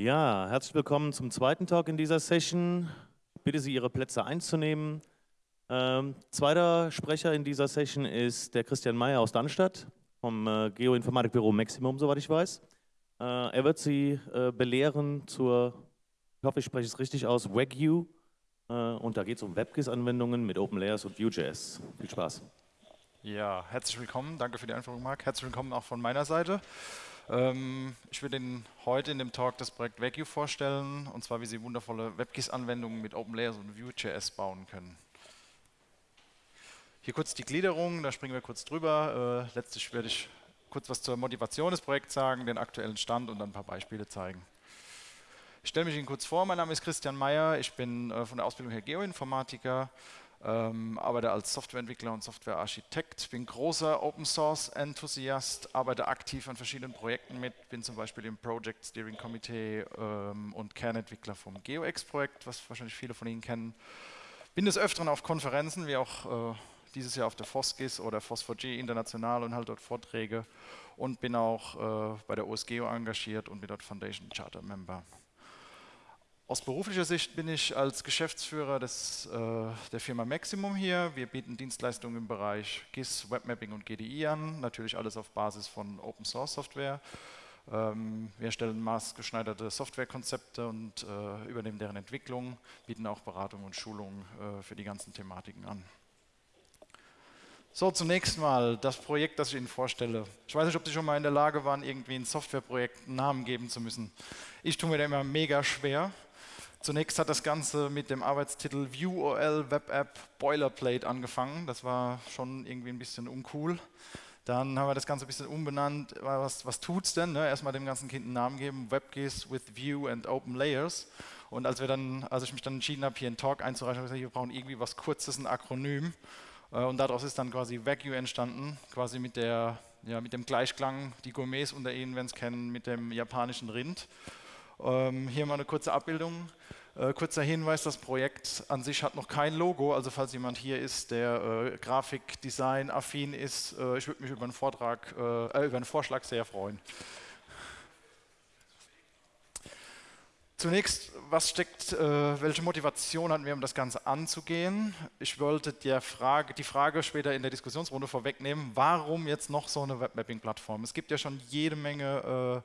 Ja, herzlich willkommen zum zweiten Talk in dieser Session. Ich bitte Sie, Ihre Plätze einzunehmen. Ähm, zweiter Sprecher in dieser Session ist der Christian Mayer aus Darmstadt vom äh, Geoinformatikbüro Maximum, soweit ich weiß. Äh, er wird Sie äh, belehren zur, ich hoffe, ich spreche es richtig aus, Wagyu. Äh, und da geht es um WebGIS-Anwendungen mit OpenLayers und Vue.js. Viel Spaß. Ja, herzlich willkommen. Danke für die Einführung, Marc. Herzlich willkommen auch von meiner Seite. Ähm, ich würde Ihnen heute in dem Talk das Projekt Vacuum vorstellen, und zwar wie Sie wundervolle WebGIS-Anwendungen mit OpenLayers und Vue.js bauen können. Hier kurz die Gliederung, da springen wir kurz drüber. Äh, letztlich werde ich kurz was zur Motivation des Projekts sagen, den aktuellen Stand und dann ein paar Beispiele zeigen. Ich stelle mich Ihnen kurz vor, mein Name ist Christian Mayer, ich bin äh, von der Ausbildung her Geoinformatiker, ähm, arbeite als Softwareentwickler und Softwarearchitekt, bin großer Open Source Enthusiast, arbeite aktiv an verschiedenen Projekten mit, bin zum Beispiel im Project Steering Committee ähm, und Kernentwickler vom GeoX-Projekt, was wahrscheinlich viele von Ihnen kennen. Bin des Öfteren auf Konferenzen, wie auch äh, dieses Jahr auf der FOSGIS oder FOSFOG international und halte dort Vorträge und bin auch äh, bei der OSGeo engagiert und bin dort Foundation Charter Member. Aus beruflicher Sicht bin ich als Geschäftsführer des, äh, der Firma Maximum hier. Wir bieten Dienstleistungen im Bereich GIS, Webmapping und GDI an, natürlich alles auf Basis von Open Source Software. Ähm, wir stellen maßgeschneiderte Softwarekonzepte und äh, übernehmen deren Entwicklung, bieten auch Beratung und Schulung äh, für die ganzen Thematiken an. So, zunächst mal das Projekt, das ich Ihnen vorstelle. Ich weiß nicht, ob Sie schon mal in der Lage waren, irgendwie ein Softwareprojekt einen Namen geben zu müssen. Ich tue mir da immer mega schwer. Zunächst hat das Ganze mit dem Arbeitstitel VueOL Web App Boilerplate angefangen. Das war schon irgendwie ein bisschen uncool. Dann haben wir das Ganze ein bisschen umbenannt. Was, was es denn? Ne? Erstmal dem ganzen Kind einen Namen geben, WebGIS with View and Open Layers. Und als, wir dann, als ich mich dann entschieden habe, hier einen Talk einzureichen, habe ich gesagt, wir brauchen irgendwie was Kurzes, ein Akronym. Äh, und daraus ist dann quasi Wagyu entstanden, quasi mit, der, ja, mit dem Gleichklang, die Gourmets unter Ihnen werden es kennen, mit dem japanischen Rind. Ähm, hier mal eine kurze Abbildung. Äh, kurzer Hinweis, das Projekt an sich hat noch kein Logo, also falls jemand hier ist, der äh, Grafikdesign affin ist, äh, ich würde mich über einen, Vortrag, äh, über einen Vorschlag sehr freuen. Zunächst, was steckt, äh, welche Motivation hatten wir, um das Ganze anzugehen? Ich wollte Frage, die Frage später in der Diskussionsrunde vorwegnehmen, warum jetzt noch so eine Webmapping-Plattform? Es gibt ja schon jede Menge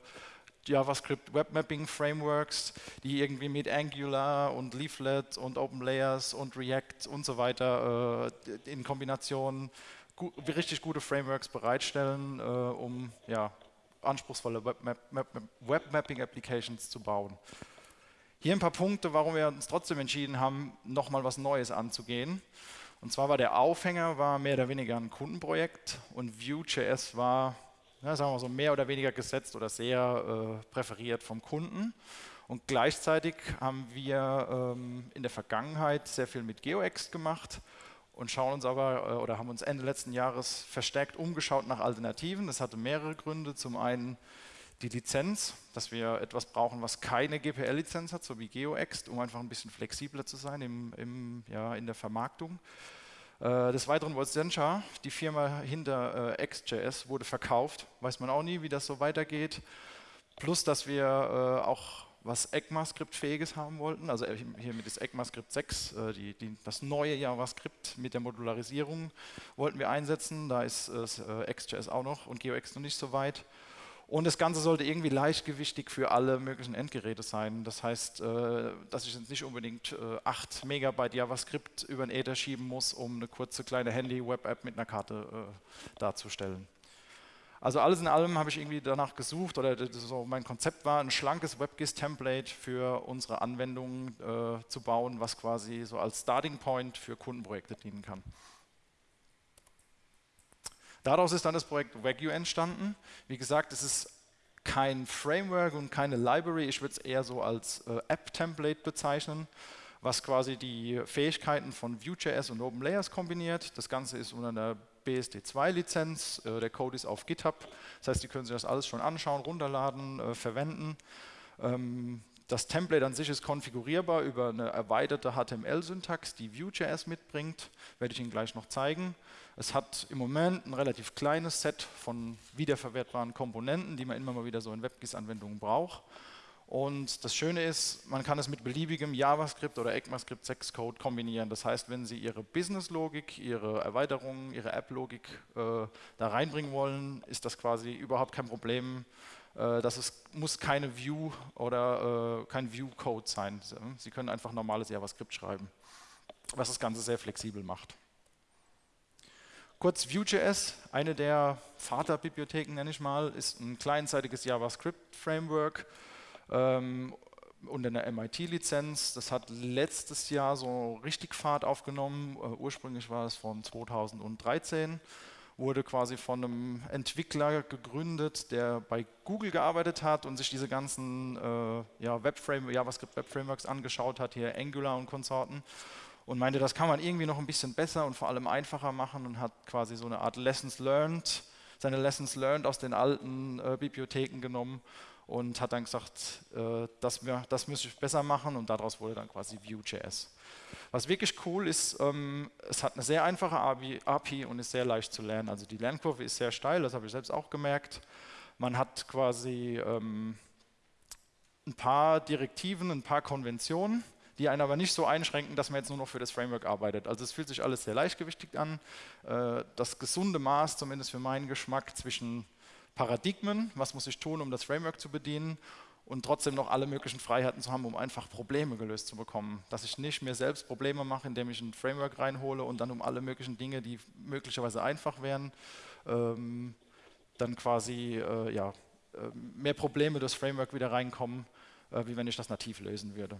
JavaScript Webmapping Frameworks, die irgendwie mit Angular und Leaflet und OpenLayers und React und so weiter äh, in Kombination gu richtig gute Frameworks bereitstellen, äh, um ja, anspruchsvolle Webmap Webmapping Applications zu bauen. Hier ein paar Punkte, warum wir uns trotzdem entschieden haben, nochmal was Neues anzugehen. Und zwar war der Aufhänger war mehr oder weniger ein Kundenprojekt und Vue.js war ja, sagen wir so mehr oder weniger gesetzt oder sehr äh, präferiert vom Kunden. Und gleichzeitig haben wir ähm, in der Vergangenheit sehr viel mit GeoX gemacht und schauen uns aber äh, oder haben uns Ende letzten Jahres verstärkt umgeschaut nach Alternativen. Das hatte mehrere Gründe. Zum einen die Lizenz, dass wir etwas brauchen, was keine GPL-Lizenz hat, so wie GeoX, um einfach ein bisschen flexibler zu sein im, im, ja, in der Vermarktung. Äh, des Weiteren wurde Sencha, die Firma hinter äh, XJS, wurde verkauft. Weiß man auch nie, wie das so weitergeht. Plus, dass wir äh, auch was ECMAScript-fähiges haben wollten. Also hier mit das ECMAScript 6, äh, die, die, das neue JavaScript mit der Modularisierung wollten wir einsetzen. Da ist äh, XJS auch noch und GeoX noch nicht so weit. Und das Ganze sollte irgendwie leichtgewichtig für alle möglichen Endgeräte sein. Das heißt, äh, dass ich jetzt nicht unbedingt 8 äh, Megabyte JavaScript über den Ether schieben muss, um eine kurze kleine Handy-Web-App mit einer Karte äh, darzustellen. Also alles in allem habe ich irgendwie danach gesucht oder so mein Konzept war, ein schlankes WebGIS-Template für unsere Anwendungen zu bauen, was quasi so als Starting Point für Kundenprojekte dienen kann. Daraus ist dann das Projekt Wagyu entstanden. Wie gesagt, es ist kein Framework und keine Library, ich würde es eher so als äh, App-Template bezeichnen, was quasi die Fähigkeiten von Vue.js und OpenLayers kombiniert. Das Ganze ist unter einer BSD2-Lizenz, äh, der Code ist auf GitHub, das heißt, Sie können sich das alles schon anschauen, runterladen, äh, verwenden. Ähm, das Template an sich ist konfigurierbar über eine erweiterte HTML-Syntax, die Vue.js mitbringt, werde ich Ihnen gleich noch zeigen. Es hat im Moment ein relativ kleines Set von wiederverwertbaren Komponenten, die man immer mal wieder so in WebGIS-Anwendungen braucht. Und das Schöne ist, man kann es mit beliebigem JavaScript oder ECMAScript 6 Code kombinieren. Das heißt, wenn Sie Ihre Business-Logik, Ihre Erweiterungen, Ihre App-Logik äh, da reinbringen wollen, ist das quasi überhaupt kein Problem. Äh, das ist, muss keine View oder äh, kein View-Code sein. Sie können einfach normales JavaScript schreiben, was das Ganze sehr flexibel macht. Kurz Vue.js, eine der Vaterbibliotheken nenne ich mal, ist ein kleinseitiges JavaScript-Framework ähm, unter einer MIT-Lizenz. Das hat letztes Jahr so richtig Fahrt aufgenommen. Uh, ursprünglich war es von 2013. Wurde quasi von einem Entwickler gegründet, der bei Google gearbeitet hat und sich diese ganzen äh, ja, Web JavaScript Web Frameworks angeschaut hat, hier Angular und Konsorten und meinte, das kann man irgendwie noch ein bisschen besser und vor allem einfacher machen und hat quasi so eine Art Lessons Learned, seine Lessons Learned aus den alten äh, Bibliotheken genommen und hat dann gesagt, äh, das, das müsste ich besser machen und daraus wurde dann quasi Vue.js. Was wirklich cool ist, ähm, es hat eine sehr einfache API, und ist sehr leicht zu lernen. Also die Lernkurve ist sehr steil, das habe ich selbst auch gemerkt. Man hat quasi ähm, ein paar Direktiven, ein paar Konventionen, die einen aber nicht so einschränken, dass man jetzt nur noch für das Framework arbeitet. Also es fühlt sich alles sehr leichtgewichtig an. Äh, das gesunde Maß, zumindest für meinen Geschmack, zwischen Paradigmen, was muss ich tun, um das Framework zu bedienen und trotzdem noch alle möglichen Freiheiten zu haben, um einfach Probleme gelöst zu bekommen. Dass ich nicht mir selbst Probleme mache, indem ich ein Framework reinhole und dann um alle möglichen Dinge, die möglicherweise einfach wären, ähm, dann quasi äh, ja, äh, mehr Probleme durchs Framework wieder reinkommen, äh, wie wenn ich das nativ lösen würde.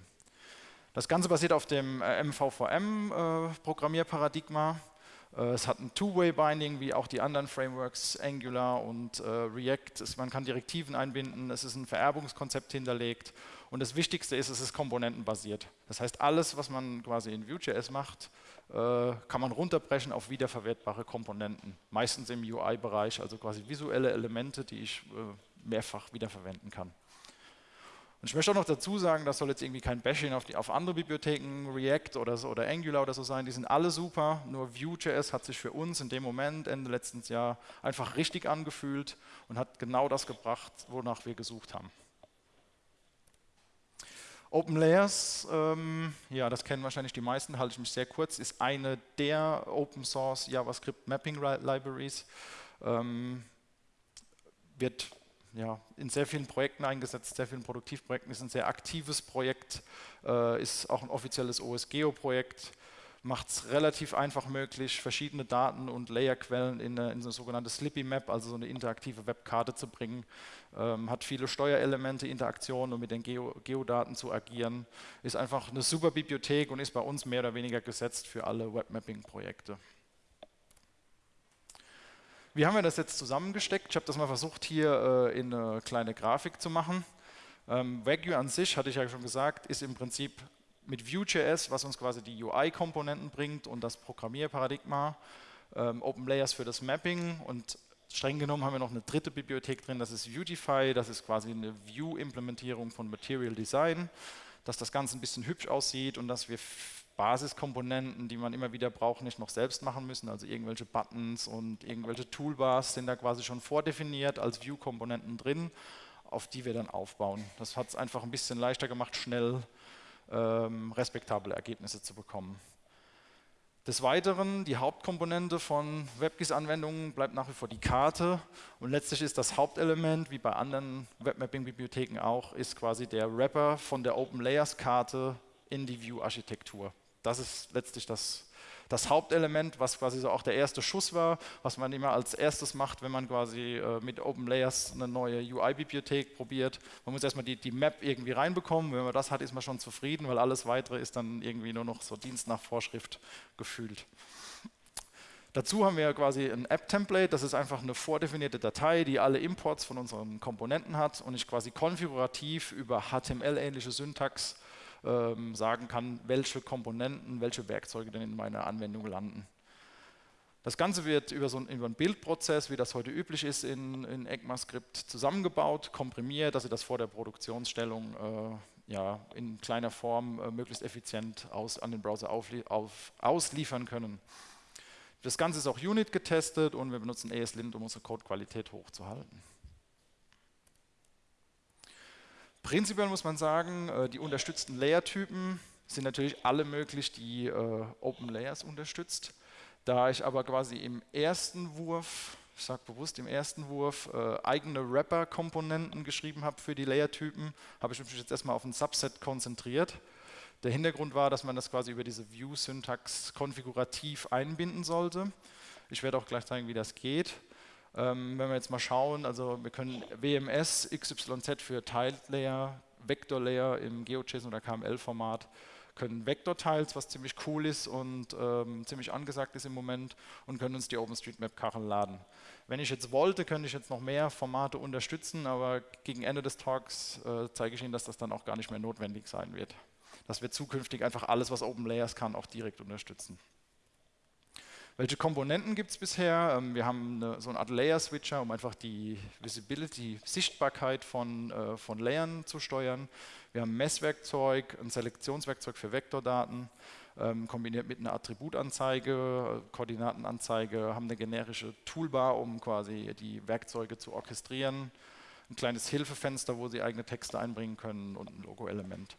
Das Ganze basiert auf dem MVVM-Programmierparadigma. Äh, äh, es hat ein Two-Way-Binding, wie auch die anderen Frameworks, Angular und äh, React. Es, man kann Direktiven einbinden, es ist ein Vererbungskonzept hinterlegt. Und das Wichtigste ist, es ist komponentenbasiert. Das heißt, alles, was man quasi in Vue.js macht, äh, kann man runterbrechen auf wiederverwertbare Komponenten. Meistens im UI-Bereich, also quasi visuelle Elemente, die ich äh, mehrfach wiederverwenden kann. Und ich möchte auch noch dazu sagen, das soll jetzt irgendwie kein Bashing auf, die, auf andere Bibliotheken, React oder, so, oder Angular oder so sein, die sind alle super, nur Vue.js hat sich für uns in dem Moment, Ende letzten Jahr, einfach richtig angefühlt und hat genau das gebracht, wonach wir gesucht haben. Open Layers, ähm, ja, das kennen wahrscheinlich die meisten, halte ich mich sehr kurz, ist eine der Open Source JavaScript Mapping Libraries. Ähm, wird ja, in sehr vielen Projekten eingesetzt, sehr vielen Produktivprojekten, ist ein sehr aktives Projekt, äh, ist auch ein offizielles OSGeo-Projekt, macht es relativ einfach möglich, verschiedene Daten und Layerquellen in eine, in eine sogenannte Slippy Map, also so eine interaktive Webkarte zu bringen, ähm, hat viele Steuerelemente, Interaktionen, um mit den Geo Geodaten zu agieren, ist einfach eine super Bibliothek und ist bei uns mehr oder weniger gesetzt für alle Webmapping-Projekte. Wie haben wir das jetzt zusammengesteckt? Ich habe das mal versucht, hier äh, in eine kleine Grafik zu machen. Ähm, Wagyu an sich, hatte ich ja schon gesagt, ist im Prinzip mit Vue.js, was uns quasi die UI-Komponenten bringt und das Programmierparadigma, ähm, Open Layers für das Mapping und streng genommen haben wir noch eine dritte Bibliothek drin, das ist Vuetify, das ist quasi eine Vue-Implementierung von Material Design, dass das Ganze ein bisschen hübsch aussieht und dass wir Basiskomponenten, die man immer wieder braucht, nicht noch selbst machen müssen. Also irgendwelche Buttons und irgendwelche Toolbars sind da quasi schon vordefiniert als View-Komponenten drin, auf die wir dann aufbauen. Das hat es einfach ein bisschen leichter gemacht, schnell ähm, respektable Ergebnisse zu bekommen. Des Weiteren, die Hauptkomponente von WebGIS-Anwendungen bleibt nach wie vor die Karte und letztlich ist das Hauptelement, wie bei anderen Webmapping-Bibliotheken auch, ist quasi der Wrapper von der Open Layers-Karte in die View-Architektur. Das ist letztlich das, das Hauptelement, was quasi so auch der erste Schuss war, was man immer als erstes macht, wenn man quasi äh, mit Open Layers eine neue UI-Bibliothek probiert. Man muss erstmal die, die Map irgendwie reinbekommen. Wenn man das hat, ist man schon zufrieden, weil alles weitere ist dann irgendwie nur noch so Dienst nach Vorschrift gefühlt. Dazu haben wir quasi ein App-Template, das ist einfach eine vordefinierte Datei, die alle Imports von unseren Komponenten hat und ich quasi konfigurativ über HTML-ähnliche Syntax ähm, sagen kann, welche Komponenten, welche Werkzeuge denn in meiner Anwendung landen. Das Ganze wird über, so einen, über Bildprozess, wie das heute üblich ist, in, in ECMAScript zusammengebaut, komprimiert, dass Sie das vor der Produktionsstellung äh, ja, in kleiner Form äh, möglichst effizient aus, an den Browser auf, ausliefern können. Das Ganze ist auch Unit getestet und wir benutzen ESLint, um unsere Codequalität hochzuhalten. Prinzipiell muss man sagen, äh, die unterstützten Layer-Typen sind natürlich alle möglich, die äh, Open Layers unterstützt. Da ich aber quasi im ersten Wurf, ich sage bewusst im ersten Wurf, äh, eigene Wrapper-Komponenten geschrieben habe für die Layer-Typen, habe ich mich jetzt erstmal auf ein Subset konzentriert. Der Hintergrund war, dass man das quasi über diese View-Syntax konfigurativ einbinden sollte. Ich werde auch gleich zeigen, wie das geht. Ähm, wenn wir jetzt mal schauen, also wir können WMS XYZ für Tiled Layer, Vector Layer im GeoJSON oder KML-Format, können Vector-Tiles, was ziemlich cool ist und ähm, ziemlich angesagt ist im Moment und können uns die OpenStreetMap-Kacheln laden. Wenn ich jetzt wollte, könnte ich jetzt noch mehr Formate unterstützen, aber gegen Ende des Talks äh, zeige ich Ihnen, dass das dann auch gar nicht mehr notwendig sein wird. Dass wir zukünftig einfach alles, was Open Layers kann, auch direkt unterstützen. Welche Komponenten gibt es bisher? Ähm, wir haben eine, so eine Art Layer-Switcher, um einfach die Visibility, Sichtbarkeit von, äh, von Layern zu steuern. Wir haben ein Messwerkzeug, ein Selektionswerkzeug für Vektordaten, ähm, kombiniert mit einer Attributanzeige, Koordinatenanzeige, haben eine generische Toolbar, um quasi die Werkzeuge zu orchestrieren, ein kleines Hilfefenster, wo Sie eigene Texte einbringen können und ein Logo-Element.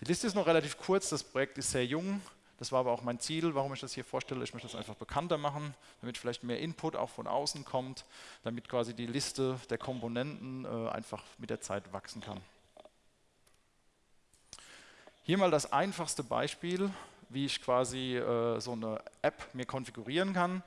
Die Liste ist noch relativ kurz, das Projekt ist sehr jung, das war aber auch mein Ziel, warum ich das hier vorstelle. Ich möchte das einfach bekannter machen, damit vielleicht mehr Input auch von außen kommt, damit quasi die Liste der Komponenten äh, einfach mit der Zeit wachsen kann. Hier mal das einfachste Beispiel, wie ich quasi äh, so eine App mir konfigurieren kann.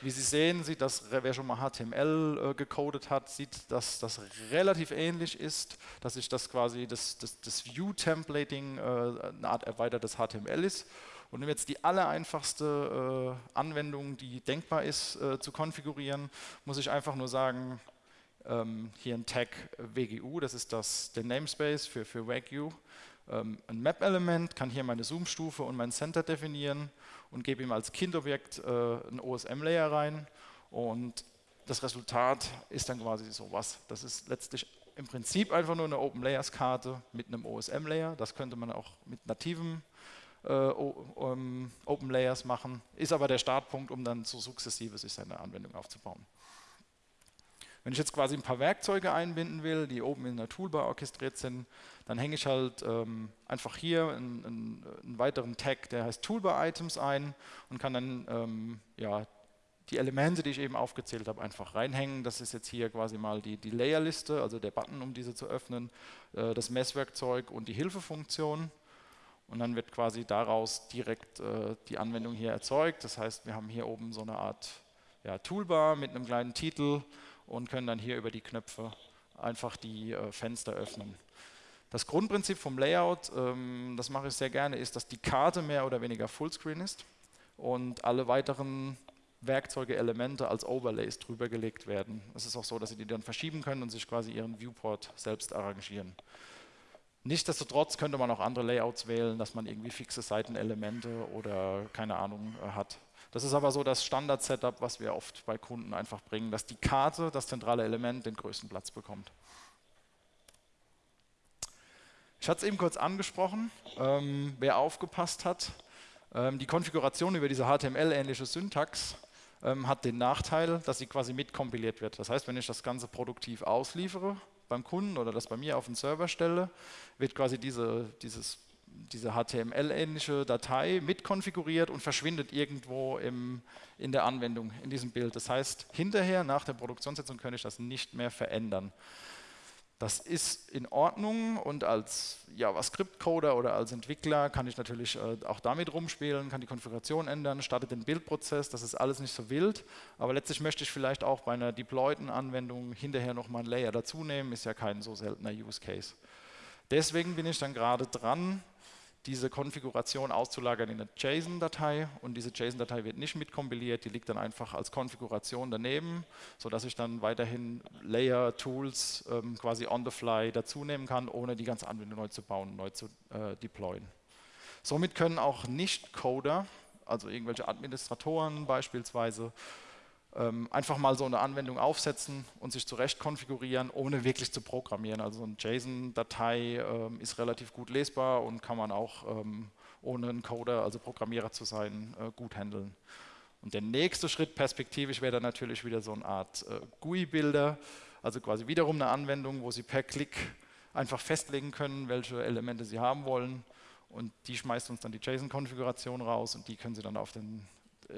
Wie Sie sehen, sieht das, wer schon mal HTML äh, gecodet hat, sieht, dass das relativ ähnlich ist, dass sich das quasi das, das, das View-Templating äh, eine Art erweitertes HTML ist und um jetzt die allereinfachste äh, Anwendung, die denkbar ist, äh, zu konfigurieren, muss ich einfach nur sagen, ähm, hier ein Tag WGU, das ist das, der Namespace für, für WagU. Ähm, ein Map-Element kann hier meine Zoom-Stufe und mein Center definieren und gebe ihm als Kindobjekt äh, ein OSM-Layer rein und das Resultat ist dann quasi sowas. Das ist letztlich im Prinzip einfach nur eine Open Layers Karte mit einem OSM Layer. Das könnte man auch mit nativem Open Layers machen, ist aber der Startpunkt, um dann so sukzessive sich seine Anwendung aufzubauen. Wenn ich jetzt quasi ein paar Werkzeuge einbinden will, die oben in der Toolbar orchestriert sind, dann hänge ich halt ähm, einfach hier einen, einen, weiteren Tag, der heißt Toolbar Items ein und kann dann ähm, ja, die Elemente, die ich eben aufgezählt habe, einfach reinhängen. Das ist jetzt hier quasi mal die, die Layerliste, also der Button, um diese zu öffnen, äh, das Messwerkzeug und die Hilfefunktion. Und dann wird quasi daraus direkt äh, die Anwendung hier erzeugt. Das heißt, wir haben hier oben so eine Art ja, Toolbar mit einem kleinen Titel und können dann hier über die Knöpfe einfach die äh, Fenster öffnen. Das Grundprinzip vom Layout, ähm, das mache ich sehr gerne, ist, dass die Karte mehr oder weniger Fullscreen ist und alle weiteren Werkzeuge, Elemente als Overlays drüber gelegt werden. Es ist auch so, dass Sie die dann verschieben können und sich quasi Ihren Viewport selbst arrangieren. Nichtsdestotrotz könnte man auch andere Layouts wählen, dass man irgendwie fixe Seitenelemente oder keine Ahnung äh, hat. Das ist aber so das Standard-Setup, was wir oft bei Kunden einfach bringen, dass die Karte, das zentrale Element, den größten Platz bekommt. Ich hatte es eben kurz angesprochen, ähm, wer aufgepasst hat, ähm, die Konfiguration über diese HTML-ähnliche Syntax ähm, hat den Nachteil, dass sie quasi mitkompiliert wird. Das heißt, wenn ich das Ganze produktiv ausliefere, beim Kunden oder das bei mir auf den Server stelle, wird quasi diese, dieses, diese HTML-ähnliche Datei mitkonfiguriert und verschwindet irgendwo im, in der Anwendung, in diesem Bild. Das heißt, hinterher, nach der Produktionssetzung, kann ich das nicht mehr verändern. Das ist in Ordnung und als JavaScript-Coder oder als Entwickler kann ich natürlich äh, auch damit rumspielen, kann die Konfiguration ändern, startet den Bildprozess, das ist alles nicht so wild, aber letztlich möchte ich vielleicht auch bei einer deployten Anwendung hinterher nochmal ein Layer dazu nehmen, ist ja kein so seltener Use Case. Deswegen bin ich dann gerade dran, diese Konfiguration auszulagern in eine JSON-Datei und diese JSON-Datei wird nicht mitkompiliert, die liegt dann einfach als Konfiguration daneben, sodass ich dann weiterhin Layer-Tools ähm, quasi on the fly dazu nehmen kann, ohne die ganze Anwendung neu zu bauen, neu zu äh, deployen. Somit können auch Nicht-Coder, also irgendwelche Administratoren beispielsweise, ähm, einfach mal so eine Anwendung aufsetzen und sich zurecht konfigurieren, ohne wirklich zu programmieren. Also eine JSON-Datei ähm, ist relativ gut lesbar und kann man auch ähm, ohne einen Coder, also Programmierer zu sein, äh, gut handeln. Und der nächste Schritt perspektivisch wäre dann natürlich wieder so eine Art äh, GUI-Bilder, also quasi wiederum eine Anwendung, wo Sie per Klick einfach festlegen können, welche Elemente Sie haben wollen und die schmeißt uns dann die JSON-Konfiguration raus und die können Sie dann auf den,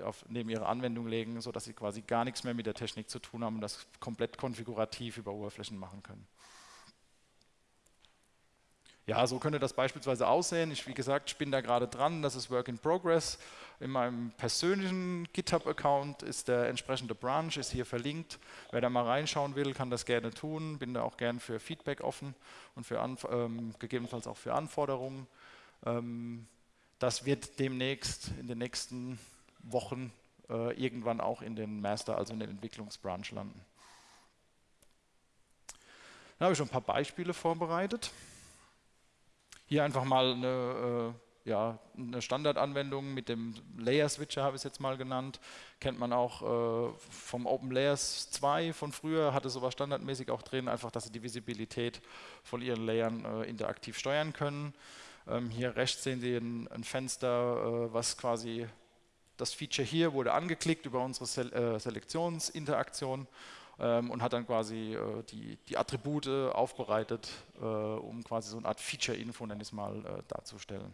auf, neben Ihre Anwendung legen, sodass Sie quasi gar nichts mehr mit der Technik zu tun haben und das komplett konfigurativ über Oberflächen machen können. Ja, so könnte das beispielsweise aussehen. Ich, wie gesagt, ich bin da gerade dran, das ist Work in Progress. In meinem persönlichen GitHub-Account ist der entsprechende Branch, ist hier verlinkt. Wer da mal reinschauen will, kann das gerne tun. Bin da auch gern für Feedback offen und für ähm, gegebenenfalls auch für Anforderungen. Ähm, das wird demnächst in den nächsten Wochen äh, irgendwann auch in den Master, also in den Entwicklungsbranch landen. Dann habe ich schon ein paar Beispiele vorbereitet. Hier einfach mal eine, äh, ja, eine Standardanwendung mit dem Layer Switcher, habe ich es jetzt mal genannt. Kennt man auch äh, vom Open Layers 2 von früher, hatte sowas standardmäßig auch drin, einfach, dass sie die Visibilität von ihren Layern äh, interaktiv steuern können. Ähm, hier rechts sehen Sie ein, ein Fenster, äh, was quasi das Feature hier wurde angeklickt über unsere Sel äh, Selektionsinteraktion ähm, und hat dann quasi äh, die, die Attribute aufbereitet, äh, um quasi so eine Art Feature-Info, nenne äh, darzustellen.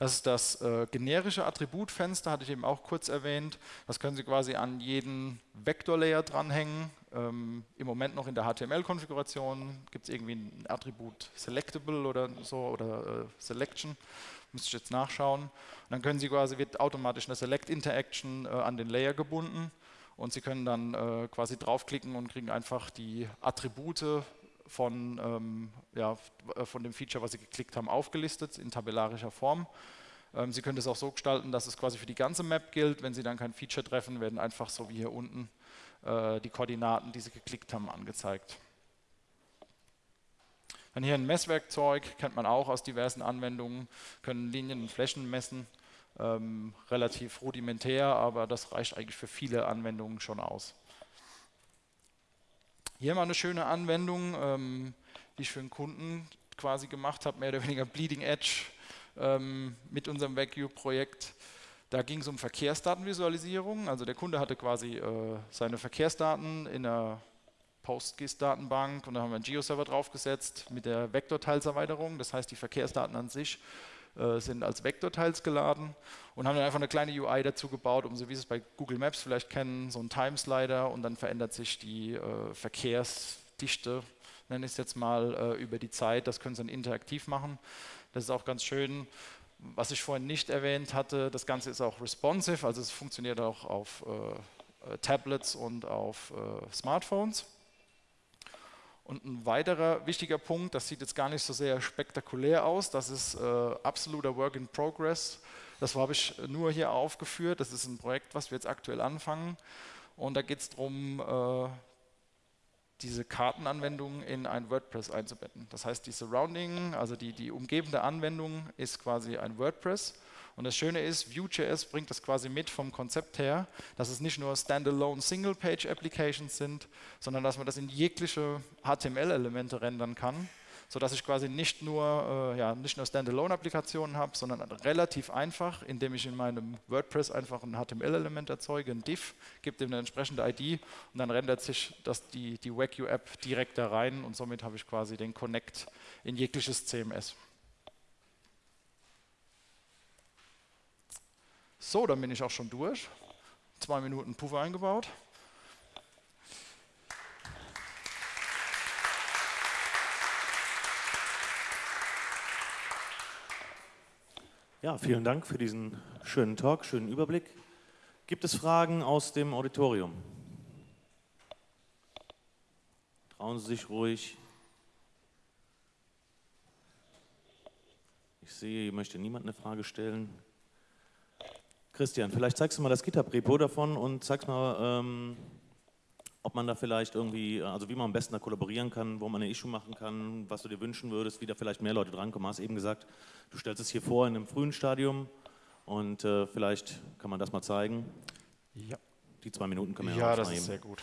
Das ist das äh, generische Attributfenster, hatte ich eben auch kurz erwähnt. Das können Sie quasi an jeden Vektorlayer dranhängen. Ähm, Im Moment noch in der HTML-Konfiguration gibt es irgendwie ein Attribut Selectable oder so oder äh, Selection. Müsste ich jetzt nachschauen. Und dann können Sie quasi, wird automatisch eine Select-Interaction äh, an den Layer gebunden und Sie können dann äh, quasi draufklicken und kriegen einfach die Attribute von, ähm, ja, äh, von dem Feature, was Sie geklickt haben, aufgelistet in tabellarischer Form. Ähm, Sie können das auch so gestalten, dass es quasi für die ganze Map gilt. Wenn Sie dann kein Feature treffen, werden einfach so wie hier unten äh, die Koordinaten, die Sie geklickt haben, angezeigt. Dann hier ein Messwerkzeug, kennt man auch aus diversen Anwendungen, können Linien und Flächen messen. Ähm, relativ rudimentär, aber das reicht eigentlich für viele Anwendungen schon aus. Hier mal eine schöne Anwendung, ähm, die ich für einen Kunden quasi gemacht habe, mehr oder weniger Bleeding Edge ähm, mit unserem Vacuum-Projekt. Da ging es um Verkehrsdatenvisualisierung. Also der Kunde hatte quasi äh, seine Verkehrsdaten in einer PostGIS-Datenbank und da haben wir einen Geo-Server draufgesetzt mit der Vektorteilserweiterung. Das heißt, die Verkehrsdaten an sich äh, sind als Vektorteils geladen und haben dann einfach eine kleine UI dazu gebaut, um so wie Sie es bei Google Maps vielleicht kennen, so ein Timeslider und dann verändert sich die äh, Verkehrsdichte, nenne ich es jetzt mal, äh, über die Zeit. Das können Sie dann interaktiv machen. Das ist auch ganz schön. Was ich vorhin nicht erwähnt hatte, das Ganze ist auch responsive, also es funktioniert auch auf äh, Tablets und auf äh, Smartphones. Und ein weiterer wichtiger Punkt, das sieht jetzt gar nicht so sehr spektakulär aus, das ist äh, absoluter Work in Progress. Das habe ich nur hier aufgeführt. Das ist ein Projekt, was wir jetzt aktuell anfangen. Und da geht es darum, äh, diese Kartenanwendung in ein WordPress einzubetten. Das heißt, die Surrounding, also die, die umgebende Anwendung ist quasi ein WordPress und das Schöne ist, Vue.js bringt das quasi mit vom Konzept her, dass es nicht nur Standalone Single-Page-Applications sind, sondern dass man das in jegliche HTML-Elemente rendern kann, sodass ich quasi nicht nur, äh, ja, nur Standalone-Applikationen habe, sondern relativ einfach, indem ich in meinem WordPress einfach ein HTML-Element erzeuge, ein Div, gebe dem eine entsprechende ID und dann rendert sich das, die, die WebView-App direkt da rein und somit habe ich quasi den Connect in jegliches CMS. So, dann bin ich auch schon durch. Zwei Minuten Puffer eingebaut. Ja, vielen Dank für diesen schönen Talk, schönen Überblick. Gibt es Fragen aus dem Auditorium? Trauen Sie sich ruhig. Ich sehe, hier möchte niemand eine Frage stellen. Christian, vielleicht zeigst du mal das GitHub-Repo davon und zeigst mal, ähm, ob man da vielleicht irgendwie, also wie man am besten da kollaborieren kann, wo man eine Issue machen kann, was du dir wünschen würdest, wie da vielleicht mehr Leute drankommen. Du hast eben gesagt, du stellst es hier vor in einem frühen Stadium und äh, vielleicht kann man das mal zeigen. Ja. Die zwei Minuten können wir ja Ja, das ist sehr gut.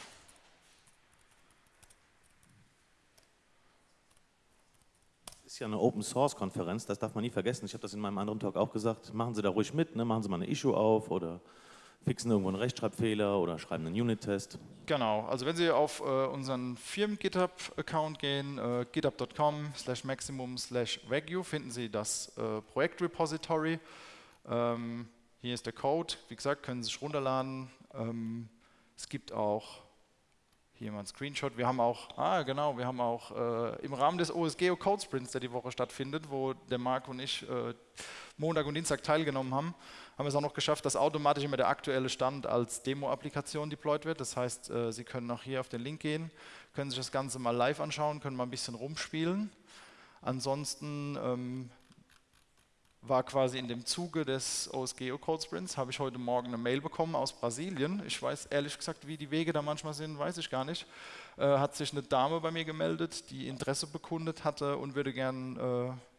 ist ja eine Open Source Konferenz, das darf man nie vergessen. Ich habe das in meinem anderen Talk auch gesagt. Machen Sie da ruhig mit, ne? machen Sie mal eine Issue auf oder fixen irgendwo einen Rechtschreibfehler oder schreiben einen Unit-Test. Genau, also wenn Sie auf äh, unseren Firmen-GitHub-Account gehen, äh, github.com slash maximum slash Wagyu, finden Sie das äh, Projektrepository. Ähm, hier ist der Code, wie gesagt, können Sie sich runterladen. Ähm, es gibt auch hier mal ein Screenshot. Wir haben auch, ah genau, wir haben auch äh, im Rahmen des OSGeo Code Sprints, der die Woche stattfindet, wo der Marc und ich äh, Montag und Dienstag teilgenommen haben, haben wir es auch noch geschafft, dass automatisch immer der aktuelle Stand als Demo-Applikation deployed wird. Das heißt, äh, Sie können auch hier auf den Link gehen, können sich das Ganze mal live anschauen, können mal ein bisschen rumspielen. Ansonsten ähm, war quasi in dem Zuge des OSGeo Code Sprints, habe ich heute Morgen eine Mail bekommen aus Brasilien. Ich weiß ehrlich gesagt, wie die Wege da manchmal sind, weiß ich gar nicht. Äh, hat sich eine Dame bei mir gemeldet, die Interesse bekundet hatte und würde gern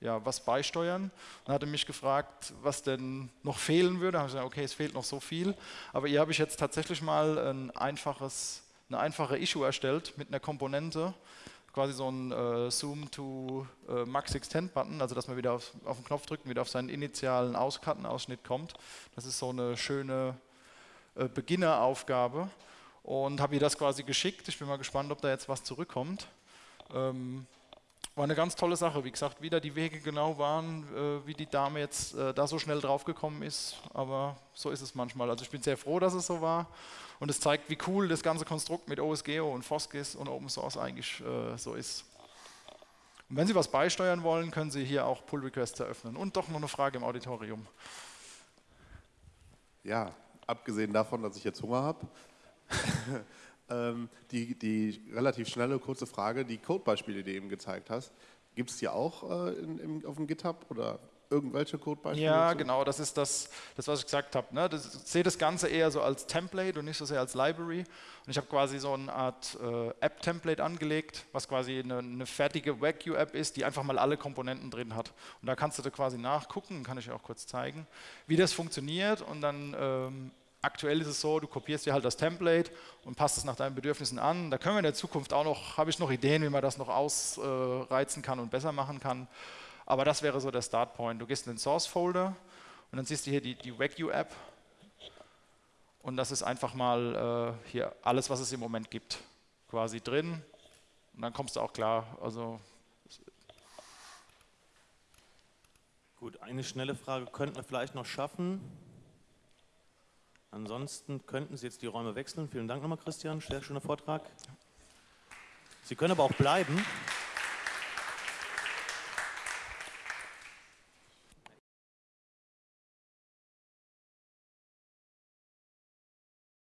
äh, ja, was beisteuern. Und hatte mich gefragt, was denn noch fehlen würde. Da habe ich gesagt, okay, es fehlt noch so viel. Aber ihr habe ich jetzt tatsächlich mal ein einfaches, eine einfache Issue erstellt mit einer Komponente, quasi so ein äh, Zoom to äh, Max Extend Button, also dass man wieder auf, auf den Knopf drückt und wieder auf seinen initialen Auskartenausschnitt kommt. Das ist so eine schöne äh, Beginneraufgabe und habe ihr das quasi geschickt. Ich bin mal gespannt, ob da jetzt was zurückkommt. Ähm, war eine ganz tolle Sache. Wie gesagt, wieder die Wege genau waren, äh, wie die Dame jetzt äh, da so schnell draufgekommen ist. Aber so ist es manchmal. Also ich bin sehr froh, dass es so war. Und es zeigt, wie cool das ganze Konstrukt mit OSGeo und Foskis und Open Source eigentlich äh, so ist. Und wenn Sie was beisteuern wollen, können Sie hier auch Pull Requests eröffnen. Und doch noch eine Frage im Auditorium. Ja, abgesehen davon, dass ich jetzt Hunger habe. ähm, die, die relativ schnelle, kurze Frage, die Codebeispiele, die du eben gezeigt hast, gibt es die auch äh, in, im, auf dem GitHub oder irgendwelche Codebeispiele? Ja, so? genau, das ist das, das was ich gesagt habe. Ne? Das, ich sehe das Ganze eher so als Template und nicht so sehr als Library. Und ich habe quasi so eine Art äh, App-Template angelegt, was quasi eine, eine fertige WagU-App ist, die einfach mal alle Komponenten drin hat. Und da kannst du da quasi nachgucken, kann ich auch kurz zeigen, wie das funktioniert und dann ähm, Aktuell ist es so, du kopierst dir halt das Template und passt es nach deinen Bedürfnissen an. Da können wir in der Zukunft auch noch, habe ich noch Ideen, wie man das noch ausreizen kann und besser machen kann. Aber das wäre so der Startpoint. Du gehst in den Source-Folder und dann siehst du hier die, die WagU-App. Und das ist einfach mal äh, hier alles, was es im Moment gibt, quasi drin. Und dann kommst du auch klar. Also Gut, eine schnelle Frage könnten wir vielleicht noch schaffen. Ansonsten könnten Sie jetzt die Räume wechseln. Vielen Dank nochmal, Christian. Sehr schöner Vortrag. Sie können aber auch bleiben.